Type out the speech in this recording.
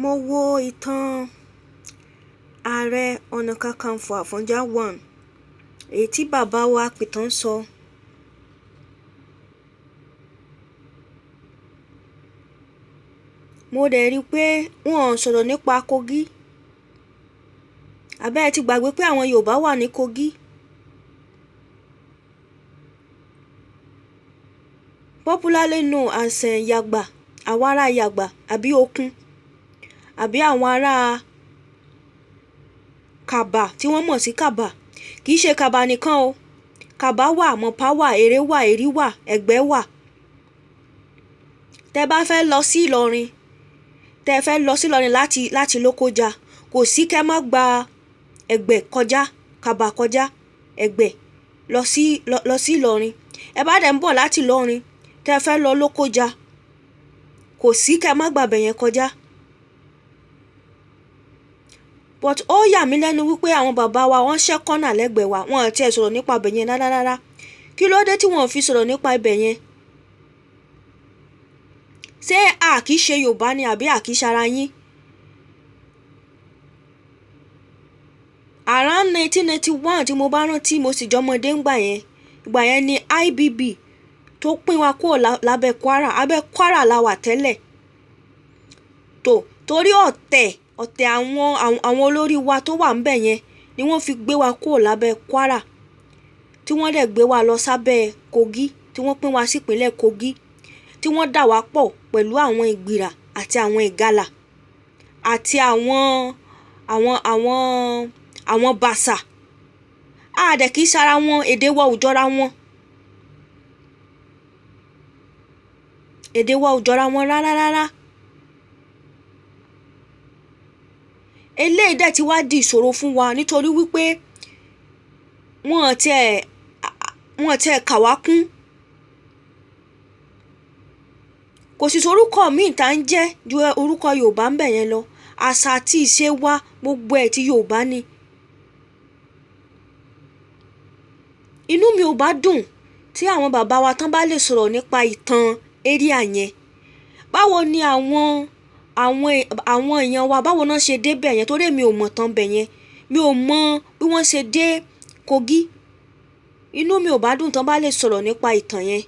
mo wo ìtàn ààrẹ ọ̀nà kakanfò àfọ̀njá one èyí tí bàbá wa pìtàn sọ. Mo dẹ̀ rí i pé wọn ò sọ̀rọ̀ nípa Kogi. Àbẹ́ ẹ ti gbàgbé pé àwọn Yorùbá wà ní Kogi? Popularly known as uh, Yagba ará Yagba àbí Okun àbí àwọn ará Kàbà tí wọ́n mọ̀ sí Kàbà. Kì í ṣe Kàbà nìkan o. Kàbà wà Mọ̀pá wà Èrè wà Èrí wà Ẹ̀gbẹ́ wà. Tẹ́ bá fẹ́ lọ sí Ìlọrin tẹ́ fẹ́ lọ sí Ìlọrin láti láti Lókójà kò sí kẹ́ má gba Ẹ̀gbẹ́ kọjá Kàbà kọjá Ẹ̀gbẹ́ lọ sí lọ, sí Ìlọrin. Ẹ bá dẹ̀ ń bọ̀ láti Ìlọrin tẹ́ fẹ́ lọ Lókójà kò sí kẹ́ má gbàbẹ̀ yẹn kọjá but ó yà mí lẹ́nu wípé àwọn bàbá wa wọ́n ṣẹ́ kọ́nà lẹ́gbẹ̀ẹ́ wa wọn ò tiẹ̀ sọ̀rọ̀ nípa ibẹ̀ yẹn rárá rárá kí ló dé tí wọn ò fi sọ̀rọ̀ nípa ibẹ̀ yẹn? Ṣé a kì í ṣe Yorùbá ni àbí a kì í ṣara yín? Around nineteen ninety one tí mo bá rántí mo sì jọmọdé ńgbà yẹn. Ìgbà yẹn ni IBB tó pín wa kúrò lábẹ́ Kwara. Abẹ́ Kwara la wà tẹ́lẹ̀. Tó torí ọ̀tẹ̀ ọ̀tẹ̀ àwọn àwọn olórí wa tó wà ńbẹ̀ yẹn ni wọ́n fi gbé wa kúrò lábẹ́ Kwara tí wọ́n dẹ̀ gbé wa lọ sábẹ́ Kogi tí wọ́n pín wa sípínlẹ̀ Kogi tí wọ́n dà wá pọ̀ pẹ̀lú àwọn Ìgbìrà àti àwọn Ìgalà àti àwọn àwọn àwọn àwọn Bàṣà a dẹ̀ kì wọn èdè wa ò wọn èdè wa ò jọra wọn rárá rárá. Eléyìí dẹ̀ ti wá di ìṣòro fún wa nítorí wípé wọn tiẹ̀ wọn tiẹ̀ kà wá kún. Kò sì sorúkọ míì tá ń jẹ́ ju orúkọ Yorùbá ń bẹ̀ yẹn lọ. Àṣà àti ìṣe wa gbogbo ẹ̀ ti Yorùbá ni. Inú mi ò bá dùn tí àwọn bàbá wa tán bá lè sọ̀rọ̀ nípa ìtàn éríà yẹn. Báwo ni àwọn àwọn àwọn èèyàn wa báwo náà ṣe dé bẹ̀ yẹn? Torí mi ò mọ̀ tán bẹ̀ yẹn. Mi ò mọ bí wọ́n ṣe dé Kogi. Inú mi ò bá dùn tán bá lè sọ̀rọ̀ nípa ìtàn yẹn